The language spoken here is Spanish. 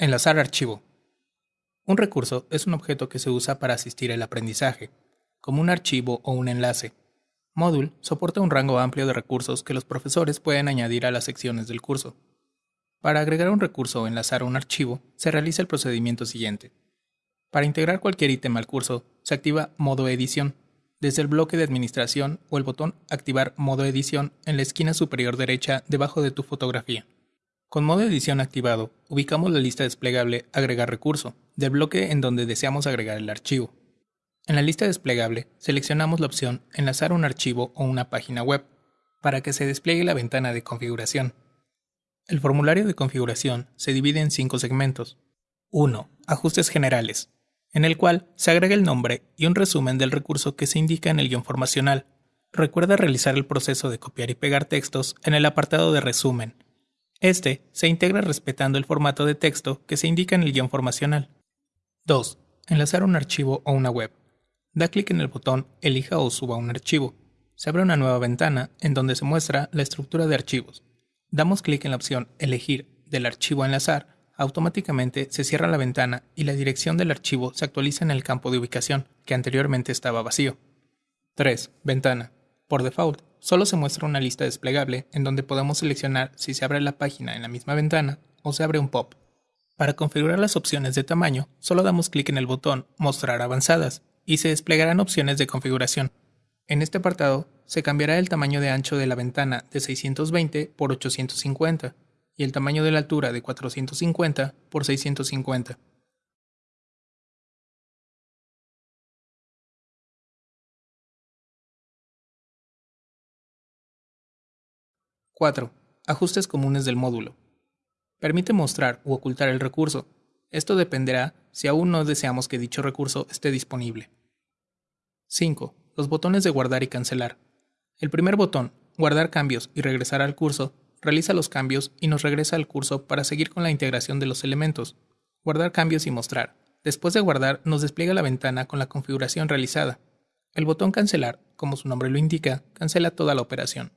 Enlazar archivo. Un recurso es un objeto que se usa para asistir al aprendizaje, como un archivo o un enlace. Module soporta un rango amplio de recursos que los profesores pueden añadir a las secciones del curso. Para agregar un recurso o enlazar un archivo, se realiza el procedimiento siguiente. Para integrar cualquier ítem al curso, se activa modo edición desde el bloque de administración o el botón Activar modo edición en la esquina superior derecha debajo de tu fotografía. Con modo edición activado, ubicamos la lista desplegable Agregar recurso del bloque en donde deseamos agregar el archivo. En la lista desplegable, seleccionamos la opción Enlazar un archivo o una página web para que se despliegue la ventana de configuración. El formulario de configuración se divide en cinco segmentos. 1. Ajustes generales en el cual se agrega el nombre y un resumen del recurso que se indica en el guion formacional. Recuerda realizar el proceso de copiar y pegar textos en el apartado de resumen. Este se integra respetando el formato de texto que se indica en el guion formacional. 2. Enlazar un archivo o una web. Da clic en el botón Elija o suba un archivo. Se abre una nueva ventana en donde se muestra la estructura de archivos. Damos clic en la opción Elegir del archivo a enlazar automáticamente se cierra la ventana y la dirección del archivo se actualiza en el campo de ubicación, que anteriormente estaba vacío. 3. Ventana. Por default, solo se muestra una lista desplegable en donde podemos seleccionar si se abre la página en la misma ventana o se abre un pop. Para configurar las opciones de tamaño, solo damos clic en el botón Mostrar avanzadas y se desplegarán opciones de configuración. En este apartado, se cambiará el tamaño de ancho de la ventana de 620 por 850 y el tamaño de la altura de 450 por 650. ¡4. Ajustes comunes del módulo. Permite mostrar u ocultar el recurso. Esto dependerá si aún no deseamos que dicho recurso esté disponible. 5. Los botones de guardar y cancelar. El primer botón, guardar cambios y regresar al curso, realiza los cambios y nos regresa al curso para seguir con la integración de los elementos. Guardar cambios y mostrar. Después de guardar, nos despliega la ventana con la configuración realizada. El botón Cancelar, como su nombre lo indica, cancela toda la operación.